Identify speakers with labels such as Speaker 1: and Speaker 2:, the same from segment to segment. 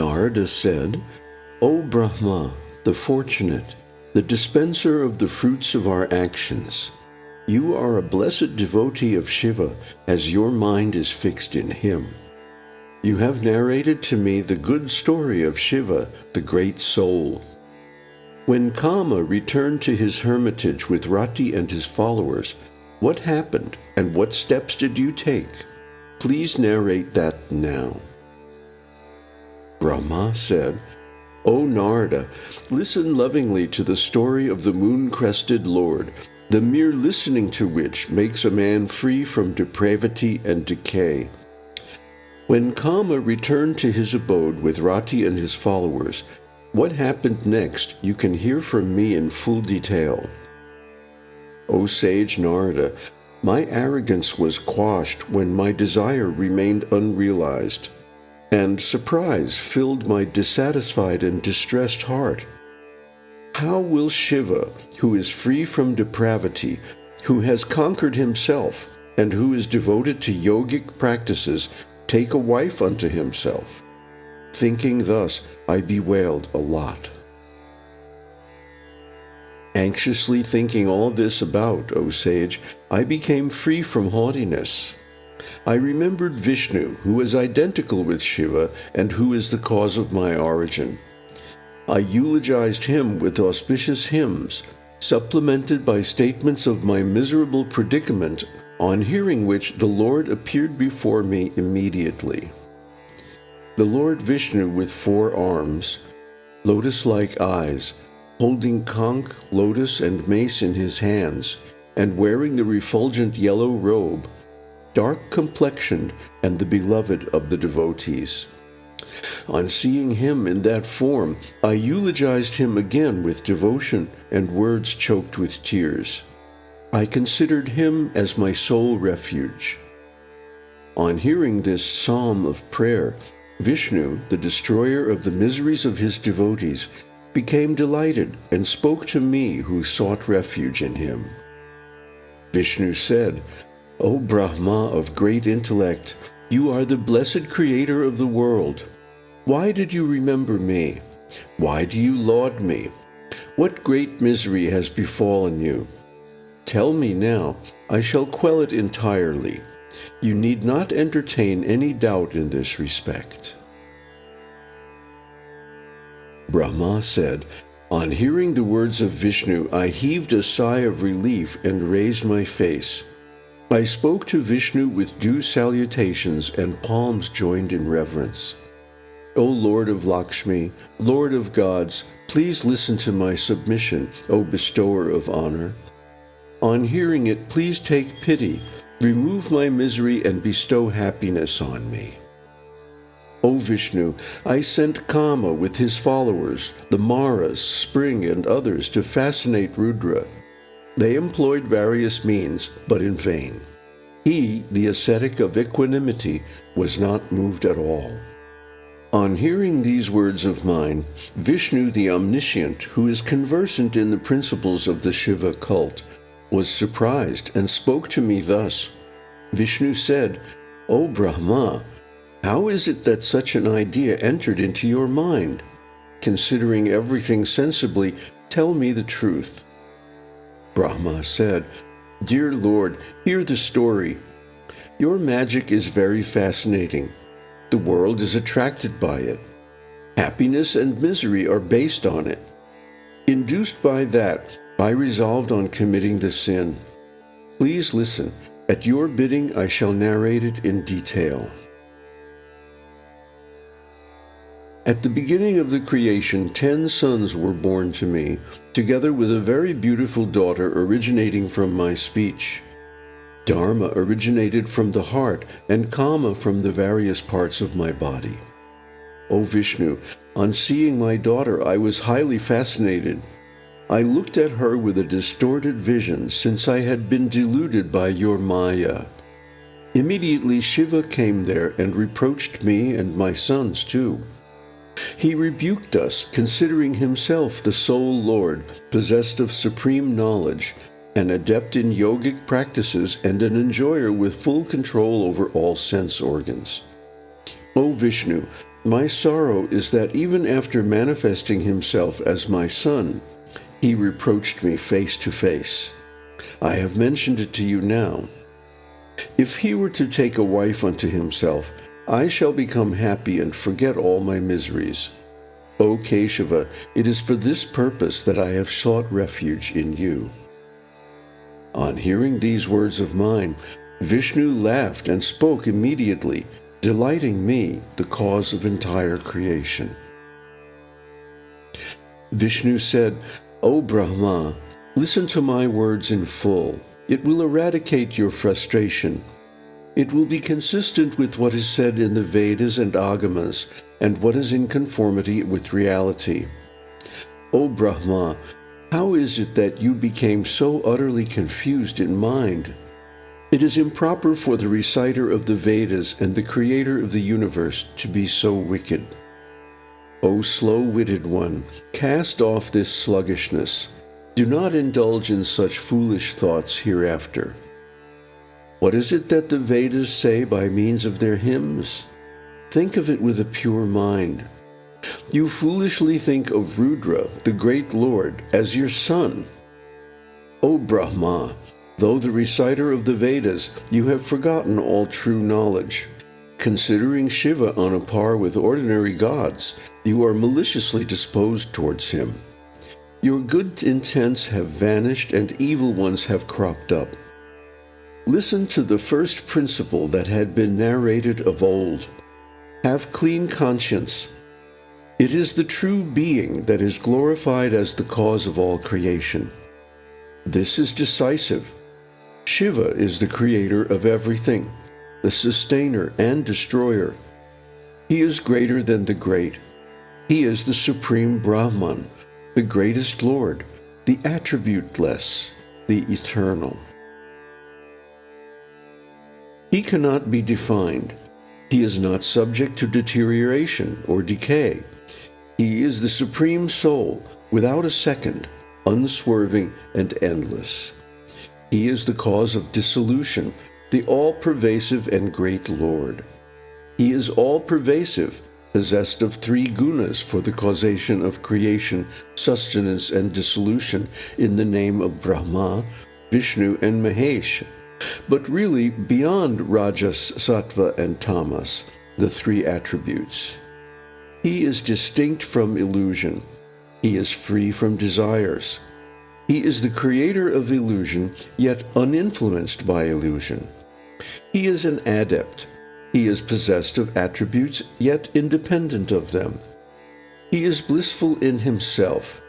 Speaker 1: Narada said, O Brahma, the fortunate, the dispenser of the fruits of our actions, you are a blessed devotee of Shiva as your mind is fixed in him. You have narrated to me the good story of Shiva, the great soul. When Kama returned to his hermitage with Rati and his followers, what happened and what steps did you take? Please narrate that now. Brahma said, O Narada, listen lovingly to the story of the moon-crested Lord, the mere listening to which makes a man free from depravity and decay. When Kama returned to his abode with Rati and his followers, what happened next you can hear from me in full detail. O sage Narada, my arrogance was quashed when my desire remained unrealized and surprise filled my dissatisfied and distressed heart. How will Shiva, who is free from depravity, who has conquered himself, and who is devoted to yogic practices, take a wife unto himself? Thinking thus, I bewailed a lot. Anxiously thinking all this about, O sage, I became free from haughtiness. I remembered Vishnu, who is identical with Shiva and who is the cause of my origin. I eulogized him with auspicious hymns, supplemented by statements of my miserable predicament, on hearing which the Lord appeared before me immediately. The Lord Vishnu with four arms, lotus-like eyes, holding conch, lotus, and mace in his hands, and wearing the refulgent yellow robe, dark complexioned and the beloved of the devotees. On seeing him in that form, I eulogized him again with devotion and words choked with tears. I considered him as my sole refuge. On hearing this psalm of prayer, Vishnu, the destroyer of the miseries of his devotees, became delighted and spoke to me who sought refuge in him. Vishnu said, O Brahma of great intellect, you are the blessed creator of the world. Why did you remember me? Why do you laud me? What great misery has befallen you? Tell me now, I shall quell it entirely. You need not entertain any doubt in this respect. Brahma said, On hearing the words of Vishnu, I heaved a sigh of relief and raised my face. I spoke to Vishnu with due salutations and palms joined in reverence. O Lord of Lakshmi, Lord of gods, please listen to my submission, O bestower of honor. On hearing it, please take pity, remove my misery and bestow happiness on me. O Vishnu, I sent Kama with his followers, the Maras, Spring, and others to fascinate Rudra. They employed various means, but in vain. He, the ascetic of equanimity, was not moved at all. On hearing these words of mine, Vishnu the Omniscient, who is conversant in the principles of the Shiva cult, was surprised and spoke to me thus. Vishnu said, O Brahma, how is it that such an idea entered into your mind? Considering everything sensibly, tell me the truth. Brahma said, Dear Lord, hear the story. Your magic is very fascinating. The world is attracted by it. Happiness and misery are based on it. Induced by that, I resolved on committing the sin. Please listen. At your bidding, I shall narrate it in detail. At the beginning of the creation, ten sons were born to me, together with a very beautiful daughter originating from my speech. Dharma originated from the heart, and Kama from the various parts of my body. O Vishnu, on seeing my daughter, I was highly fascinated. I looked at her with a distorted vision, since I had been deluded by your Maya. Immediately Shiva came there and reproached me and my sons too. He rebuked us, considering himself the sole Lord, possessed of supreme knowledge, an adept in yogic practices, and an enjoyer with full control over all sense organs. O Vishnu, My sorrow is that even after manifesting himself as my son, he reproached me face to face. I have mentioned it to you now. If he were to take a wife unto himself, I shall become happy and forget all my miseries. O Keshava, it is for this purpose that I have sought refuge in you. On hearing these words of mine, Vishnu laughed and spoke immediately, delighting me, the cause of entire creation. Vishnu said, O Brahma, listen to my words in full. It will eradicate your frustration. It will be consistent with what is said in the Vedas and Agamas, and what is in conformity with reality. O Brahma, how is it that you became so utterly confused in mind? It is improper for the reciter of the Vedas and the creator of the universe to be so wicked. O slow-witted one, cast off this sluggishness. Do not indulge in such foolish thoughts hereafter. What is it that the Vedas say by means of their hymns? Think of it with a pure mind. You foolishly think of Rudra, the great Lord, as your son. O Brahma, though the reciter of the Vedas, you have forgotten all true knowledge. Considering Shiva on a par with ordinary gods, you are maliciously disposed towards him. Your good intents have vanished and evil ones have cropped up. Listen to the first principle that had been narrated of old. Have clean conscience, it is the true being that is glorified as the cause of all creation. This is decisive. Shiva is the creator of everything, the sustainer and destroyer. He is greater than the great. He is the supreme Brahman, the greatest Lord, the attributeless, the eternal. He cannot be defined. He is not subject to deterioration or decay. He is the Supreme Soul, without a second, unswerving and endless. He is the cause of dissolution, the all-pervasive and great Lord. He is all-pervasive, possessed of three gunas for the causation of creation, sustenance, and dissolution in the name of Brahma, Vishnu, and Mahesh, but really beyond Rajas, Sattva, and Tamas, the three attributes. He is distinct from illusion. He is free from desires. He is the creator of illusion, yet uninfluenced by illusion. He is an adept. He is possessed of attributes, yet independent of them. He is blissful in himself.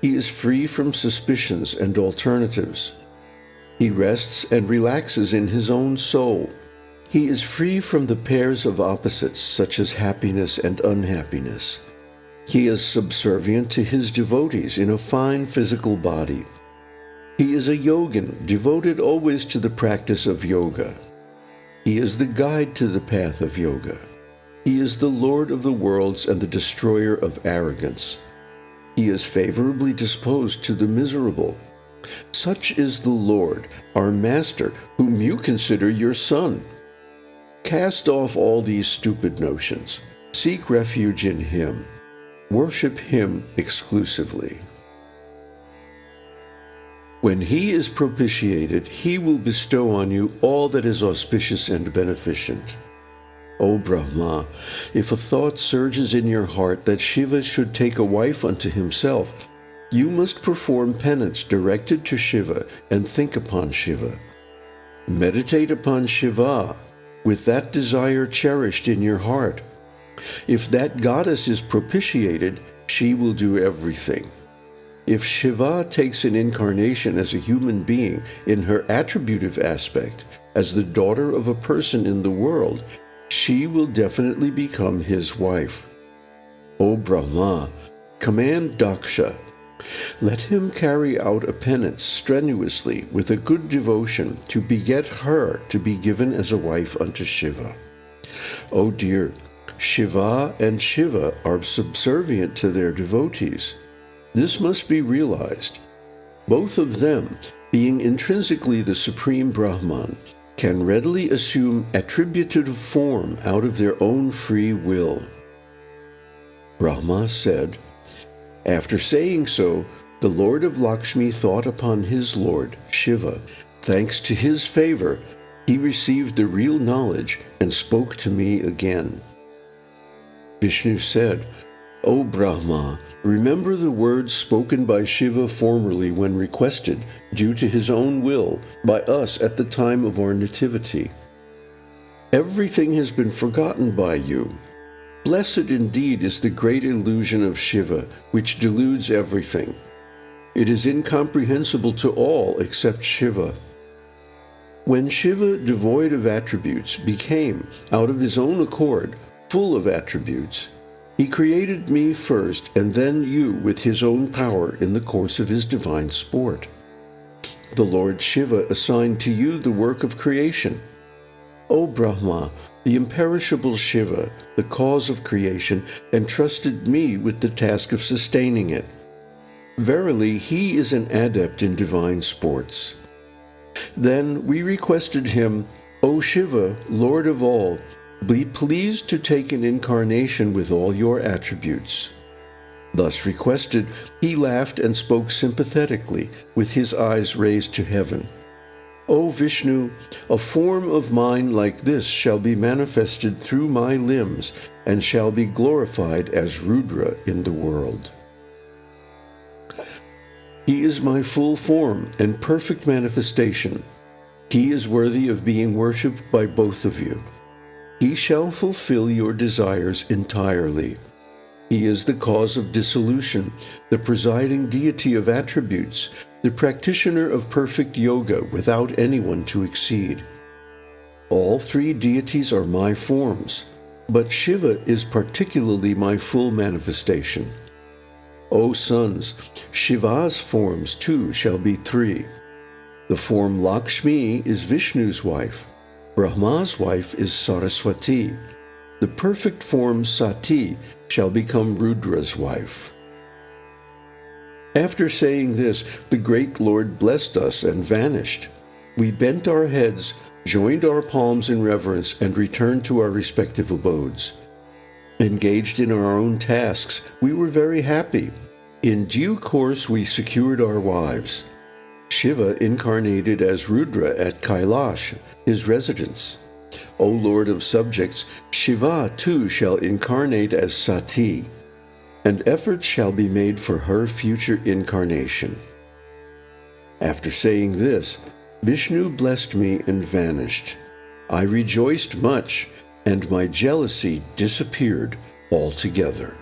Speaker 1: He is free from suspicions and alternatives. He rests and relaxes in his own soul. He is free from the pairs of opposites such as happiness and unhappiness. He is subservient to his devotees in a fine physical body. He is a yogin devoted always to the practice of yoga. He is the guide to the path of yoga. He is the Lord of the worlds and the destroyer of arrogance. He is favorably disposed to the miserable. Such is the Lord, our Master, whom you consider your Son. Cast off all these stupid notions. Seek refuge in Him. Worship Him exclusively. When He is propitiated, He will bestow on you all that is auspicious and beneficent. O Brahma, if a thought surges in your heart that Shiva should take a wife unto himself, you must perform penance directed to Shiva and think upon Shiva. Meditate upon Shiva with that desire cherished in your heart. If that goddess is propitiated, she will do everything. If Shiva takes an incarnation as a human being in her attributive aspect, as the daughter of a person in the world, she will definitely become his wife. O Brahma, command Daksha, let him carry out a penance strenuously with a good devotion to beget her to be given as a wife unto Shiva. Oh dear, Shiva and Shiva are subservient to their devotees. This must be realized. Both of them, being intrinsically the supreme Brahman, can readily assume attributive form out of their own free will. Brahma said, After saying so, the Lord of Lakshmi thought upon his Lord, Shiva. Thanks to his favor, he received the real knowledge and spoke to me again. Vishnu said, O Brahma, remember the words spoken by Shiva formerly when requested, due to his own will, by us at the time of our nativity. Everything has been forgotten by you. Blessed indeed is the great illusion of Shiva, which deludes everything. It is incomprehensible to all except Shiva. When Shiva, devoid of attributes, became, out of his own accord, full of attributes, he created me first and then you with his own power in the course of his divine sport. The Lord Shiva assigned to you the work of creation. O Brahma, the imperishable Shiva, the cause of creation, entrusted me with the task of sustaining it. Verily, he is an adept in divine sports. Then we requested him, O Shiva, Lord of all, be pleased to take an incarnation with all your attributes. Thus requested, he laughed and spoke sympathetically, with his eyes raised to heaven. O Vishnu, a form of mine like this shall be manifested through my limbs, and shall be glorified as Rudra in the world. He is my full form and perfect manifestation. He is worthy of being worshipped by both of you. He shall fulfill your desires entirely. He is the cause of dissolution, the presiding deity of attributes, the practitioner of perfect yoga without anyone to exceed. All three deities are my forms, but Shiva is particularly my full manifestation. O sons, Shiva's forms too shall be three. The form Lakshmi is Vishnu's wife. Brahma's wife is Saraswati. The perfect form Sati shall become Rudra's wife. After saying this, the great Lord blessed us and vanished. We bent our heads, joined our palms in reverence, and returned to our respective abodes. Engaged in our own tasks, we were very happy. In due course, we secured our wives. Shiva incarnated as Rudra at Kailash, his residence. O Lord of subjects, Shiva too shall incarnate as Sati, and efforts shall be made for her future incarnation. After saying this, Vishnu blessed me and vanished. I rejoiced much, and my jealousy disappeared altogether.